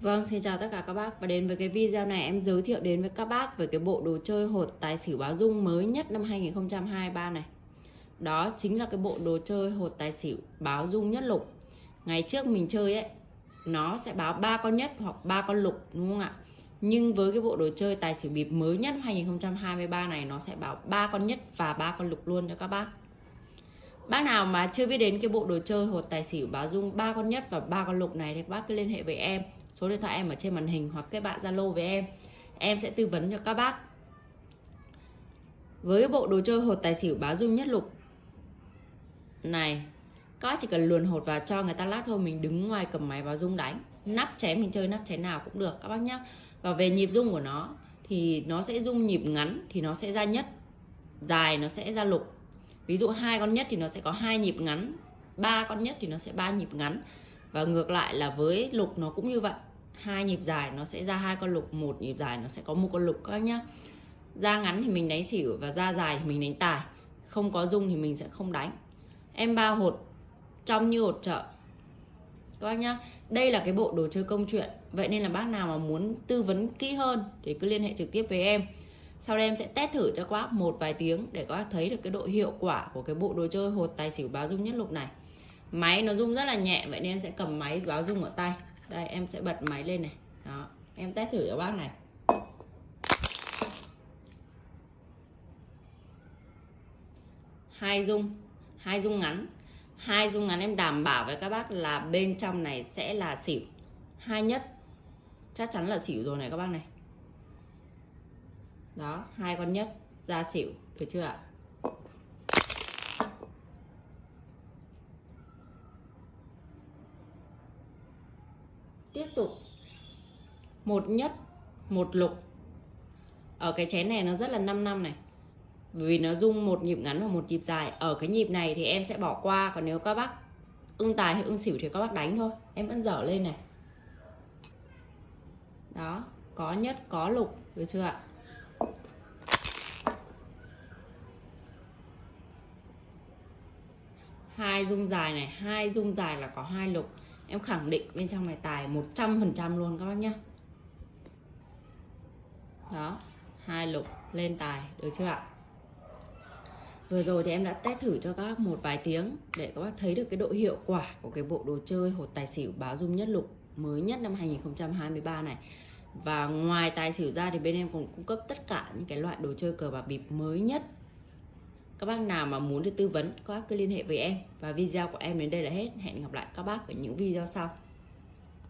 Vâng, xin chào tất cả các bác và đến với cái video này em giới thiệu đến với các bác về cái bộ đồ chơi hột tài xỉu báo dung mới nhất năm 2023 này. Đó chính là cái bộ đồ chơi hột tài xỉu báo dung nhất lục. Ngày trước mình chơi ấy, nó sẽ báo ba con nhất hoặc ba con lục đúng không ạ? Nhưng với cái bộ đồ chơi tài xỉu bịp mới nhất 2023 này nó sẽ báo ba con nhất và ba con lục luôn cho các bác. Bác nào mà chưa biết đến cái bộ đồ chơi hột tài xỉu báo dung ba con nhất và ba con lục này thì bác cứ liên hệ với em. Số điện thoại em ở trên màn hình hoặc kết bạn zalo với em. Em sẽ tư vấn cho các bác. Với cái bộ đồ chơi hột tài xỉu báo dung nhất lục này, các bác chỉ cần luồn hột vào cho người ta lát thôi, mình đứng ngoài cầm máy vào dung đánh. Nắp chén mình chơi nắp chén nào cũng được, các bác nhé và về nhịp dung của nó thì nó sẽ dung nhịp ngắn thì nó sẽ ra nhất, dài nó sẽ ra lục ví dụ hai con nhất thì nó sẽ có hai nhịp ngắn, ba con nhất thì nó sẽ ba nhịp ngắn. Và ngược lại là với lục nó cũng như vậy. Hai nhịp dài nó sẽ ra hai con lục, một nhịp dài nó sẽ có một con lục các nhá. Ra ngắn thì mình đánh xỉu và ra dài thì mình đánh tài. Không có dung thì mình sẽ không đánh. Em ba hột, trong như hột chợ các bác nhá, đây là cái bộ đồ chơi công chuyện. Vậy nên là bác nào mà muốn tư vấn kỹ hơn thì cứ liên hệ trực tiếp với em sau đây em sẽ test thử cho các bác một vài tiếng để các bác thấy được cái độ hiệu quả của cái bộ đồ chơi hột tài xỉu báo dung nhất lục này. Máy nó rung rất là nhẹ, vậy nên em sẽ cầm máy báo rung ở tay. Đây, em sẽ bật máy lên này. Đó, em test thử cho bác này. Hai rung hai rung ngắn. Hai rung ngắn em đảm bảo với các bác là bên trong này sẽ là xỉu. Hai nhất, chắc chắn là xỉu rồi này các bác này đó, hai con nhất ra xỉu, được chưa ạ? Tiếp tục. Một nhất một lục. Ở cái chén này nó rất là 5 năm này. Vì nó dung một nhịp ngắn và một nhịp dài. Ở cái nhịp này thì em sẽ bỏ qua, còn nếu các bác ưng tài hay ưng xỉu thì các bác đánh thôi. Em vẫn dở lên này. Đó, có nhất có lục, được chưa ạ? Hai dung dài này, hai dung dài là có hai lục. Em khẳng định bên trong này tài 100% luôn các bác nhá. Đó, hai lục lên tài, được chưa ạ? Vừa rồi thì em đã test thử cho các bác một vài tiếng để các bác thấy được cái độ hiệu quả của cái bộ đồ chơi hột tài xỉu báo dung nhất lục mới nhất năm 2023 này. Và ngoài tài xỉu ra thì bên em còn cung cấp tất cả những cái loại đồ chơi cờ bạc bịp mới nhất các bác nào mà muốn được tư vấn, các bác cứ liên hệ với em. Và video của em đến đây là hết. Hẹn gặp lại các bác ở những video sau.